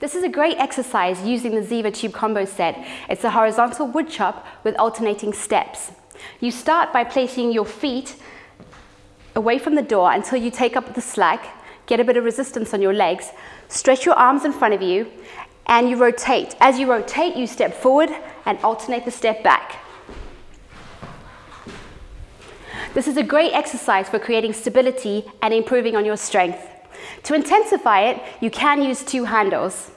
This is a great exercise using the Ziva Tube combo set. It's a horizontal wood chop with alternating steps. You start by placing your feet away from the door until you take up the slack, get a bit of resistance on your legs, stretch your arms in front of you, and you rotate. As you rotate, you step forward and alternate the step back. This is a great exercise for creating stability and improving on your strength. To intensify it, you can use two handles.